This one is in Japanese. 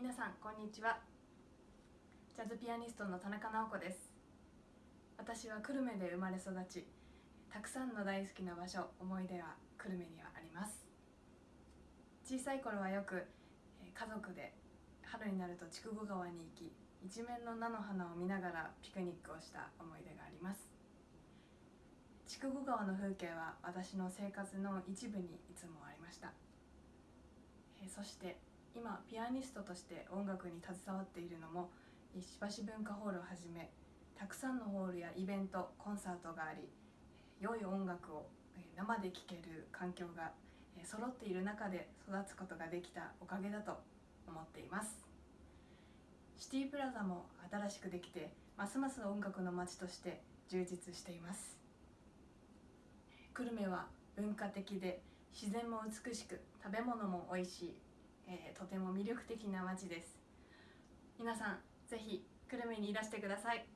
皆さんこんにちは。ジャズピアニストの田中直子です。私は久留米で生まれ育ちたくさんの大好きな場所思い出は久留米にはあります。小さい頃はよく家族で春になると筑後川に行き一面の菜の花を見ながらピクニックをした思い出があります。筑後川の風景は私の生活の一部にいつもありました。えそして今ピアニストとして音楽に携わっているのも石橋文化ホールをはじめたくさんのホールやイベントコンサートがあり良い音楽を生で聴ける環境が揃っている中で育つことができたおかげだと思っています。シティプラザも新しくできてますます音楽の街として充実しています。久留米は文化的で自然も美しく食べ物も美味しい、えーとても魅力的な街です。皆さんぜひ久留米にいらしてください。